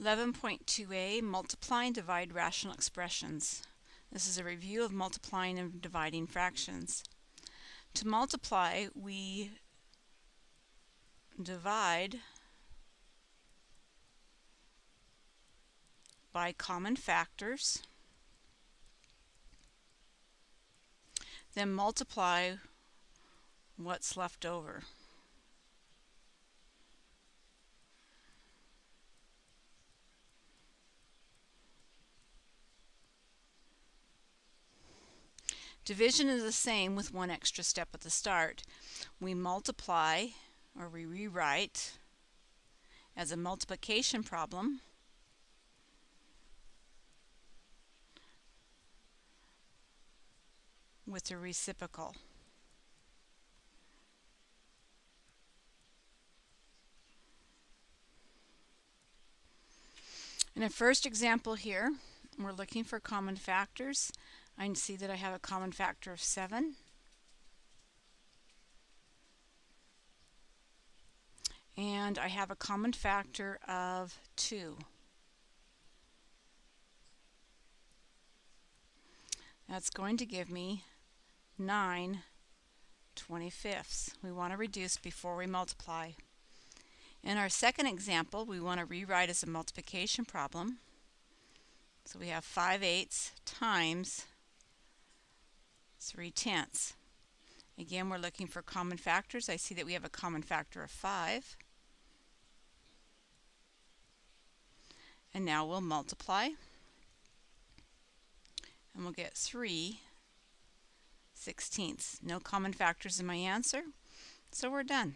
11.2a Multiply and divide rational expressions. This is a review of multiplying and dividing fractions. To multiply, we divide by common factors, then multiply what's left over. Division is the same with one extra step at the start. We multiply, or we rewrite, as a multiplication problem. with the reciprocal. In the first example here, we're looking for common factors. I can see that I have a common factor of 7. And I have a common factor of 2. That's going to give me 9 25ths. We want to reduce before we multiply. In our second example, we want to rewrite as a multiplication problem. So we have 5 eighths times 3 tenths. Again, we're looking for common factors. I see that we have a common factor of 5. And now we'll multiply. And we'll get 3 sixteenths. No common factors in my answer, so we're done.